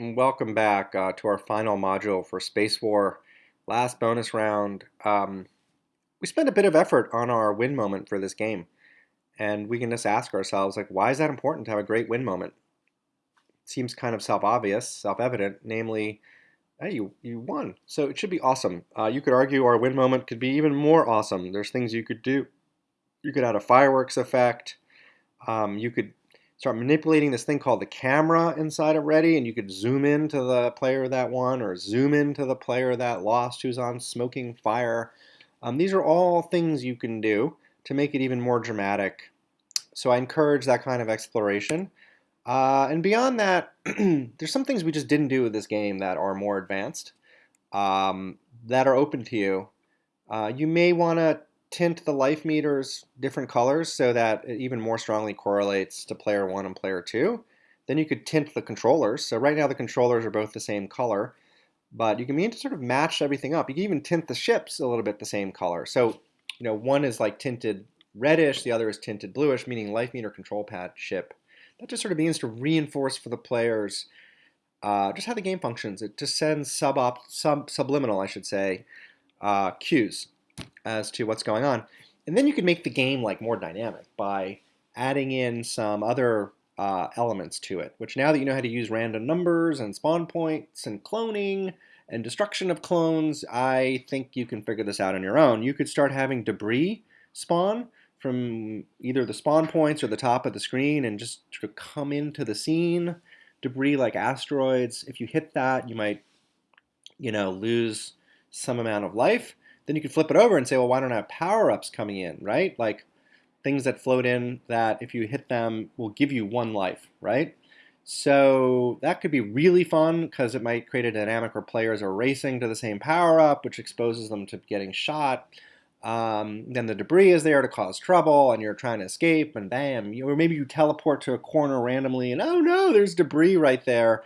Welcome back uh, to our final module for Space War. Last bonus round. Um, we spent a bit of effort on our win moment for this game. And we can just ask ourselves, like, why is that important to have a great win moment? It seems kind of self-obvious, self-evident, namely, hey, you, you won. So it should be awesome. Uh, you could argue our win moment could be even more awesome. There's things you could do. You could add a fireworks effect. Um, you could start manipulating this thing called the camera inside of Ready, and you could zoom in to the player that won or zoom into the player that lost who's on smoking fire. Um, these are all things you can do to make it even more dramatic. So I encourage that kind of exploration. Uh, and beyond that, there's some things we just didn't do with this game that are more advanced, um, that are open to you. Uh, you may want to tint the life meters different colors so that it even more strongly correlates to player one and player two. Then you could tint the controllers. So right now the controllers are both the same color, but you can begin to sort of match everything up. You can even tint the ships a little bit the same color. So, you know, one is like tinted reddish, the other is tinted bluish, meaning life meter control pad ship. That just sort of begins to reinforce for the players uh, just how the game functions. It just sends sub, sub subliminal, I should say, uh, cues as to what's going on. And then you can make the game like more dynamic by adding in some other uh, elements to it, which now that you know how to use random numbers and spawn points and cloning and destruction of clones, I think you can figure this out on your own. You could start having debris spawn from either the spawn points or the top of the screen and just of come into the scene. Debris like asteroids, if you hit that, you might, you know, lose some amount of life. Then you could flip it over and say, well, why don't I have power-ups coming in, right? Like things that float in that if you hit them will give you one life, right? So that could be really fun because it might create a dynamic where players are racing to the same power-up, which exposes them to getting shot. Um, then the debris is there to cause trouble and you're trying to escape and bam, you, or maybe you teleport to a corner randomly and oh no, there's debris right there.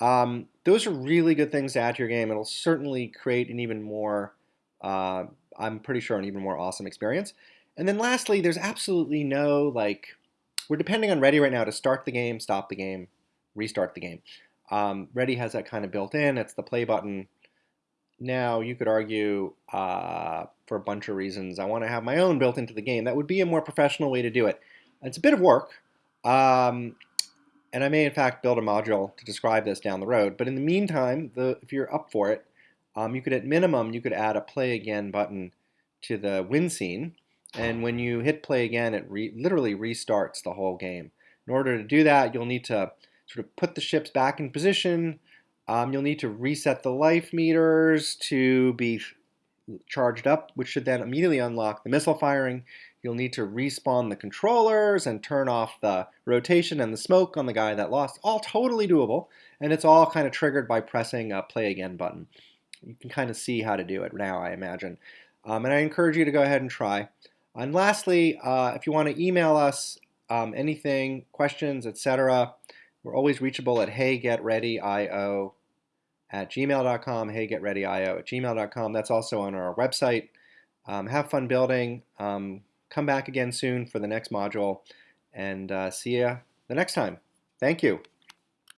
Um, those are really good things to add to your game. It'll certainly create an even more uh, I'm pretty sure an even more awesome experience. And then lastly, there's absolutely no, like, we're depending on Ready right now to start the game, stop the game, restart the game. Um, Ready has that kind of built in. It's the play button. Now, you could argue uh, for a bunch of reasons, I want to have my own built into the game. That would be a more professional way to do it. It's a bit of work, um, and I may, in fact, build a module to describe this down the road. But in the meantime, the, if you're up for it, um, you could at minimum you could add a play again button to the win scene and when you hit play again it re literally restarts the whole game. In order to do that you'll need to sort of put the ships back in position um, you'll need to reset the life meters to be charged up which should then immediately unlock the missile firing. You'll need to respawn the controllers and turn off the rotation and the smoke on the guy that lost. All totally doable and it's all kind of triggered by pressing a play again button you can kind of see how to do it now, I imagine. Um, and I encourage you to go ahead and try. And lastly, uh, if you want to email us um, anything, questions, etc., we're always reachable at heygetreadyo at gmail.com, heygetreadyo at gmail.com. That's also on our website. Um, have fun building. Um, come back again soon for the next module, and uh, see you the next time. Thank you.